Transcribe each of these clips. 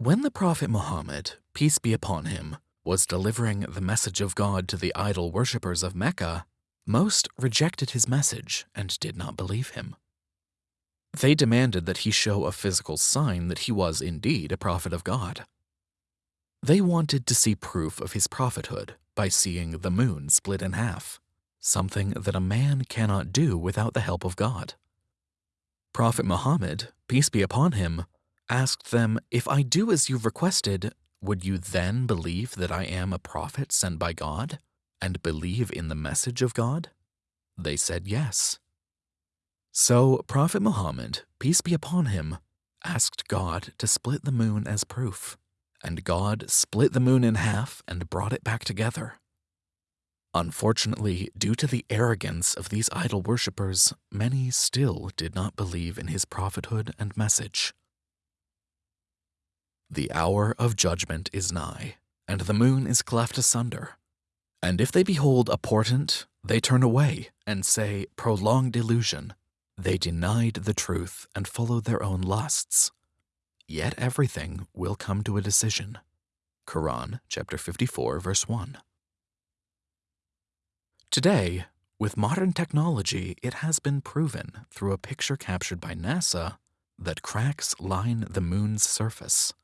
When the Prophet Muhammad, peace be upon him, was delivering the message of God to the idol worshippers of Mecca, most rejected his message and did not believe him. They demanded that he show a physical sign that he was indeed a prophet of God. They wanted to see proof of his prophethood by seeing the moon split in half, something that a man cannot do without the help of God. Prophet Muhammad, peace be upon him, asked them, If I do as you've requested, would you then believe that I am a prophet sent by God and believe in the message of God? They said yes. So Prophet Muhammad, peace be upon him, asked God to split the moon as proof, and God split the moon in half and brought it back together. Unfortunately, due to the arrogance of these idol worshippers, many still did not believe in his prophethood and message. The hour of judgment is nigh, and the moon is cleft asunder. And if they behold a portent, they turn away and say, Prolonged illusion. They denied the truth and followed their own lusts. Yet everything will come to a decision. Quran chapter 54 verse 1. Today, with modern technology, it has been proven through a picture captured by NASA that cracks line the moon's surface.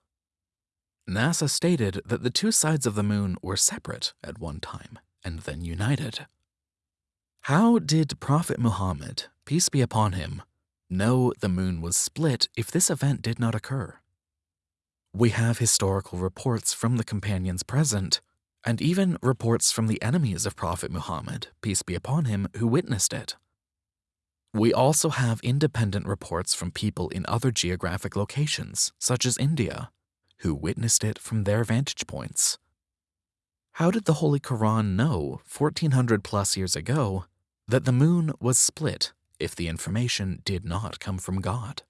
NASA stated that the two sides of the moon were separate at one time and then united. How did Prophet Muhammad, peace be upon him, know the moon was split if this event did not occur? We have historical reports from the companions present, and even reports from the enemies of Prophet Muhammad, peace be upon him, who witnessed it. We also have independent reports from people in other geographic locations, such as India, who witnessed it from their vantage points. How did the Holy Quran know 1400 plus years ago that the moon was split if the information did not come from God?